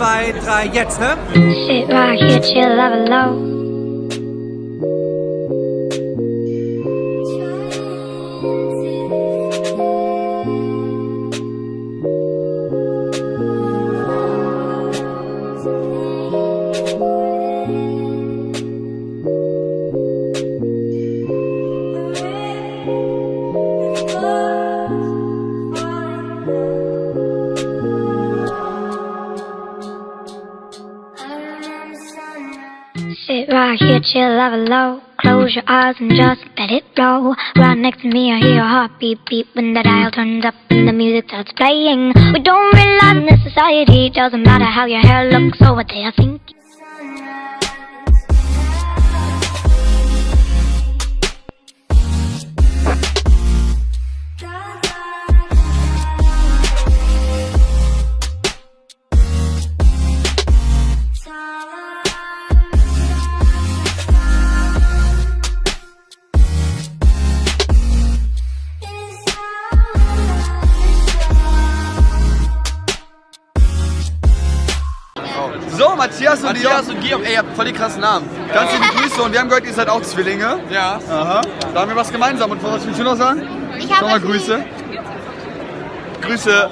zwei, drei, jetzt, ne? Sit right here, chill, love it low. Sit right here, chill, love it low. Close your eyes and just let it blow. Right next to me, I hear your heart beat when the dial turns up and the music starts playing. We don't realize in this society, doesn't matter how your hair looks or what they are thinking. So, Matthias und Matthias Leon. und Georg, ey, ihr habt voll die krassen Namen. Ganz liebe Grüße und wir haben gehört, ihr seid auch Zwillinge. Ja. Aha. Da haben wir was gemeinsam. Und was willst du noch sagen? Ich Nochmal habe Grüße. Grüße.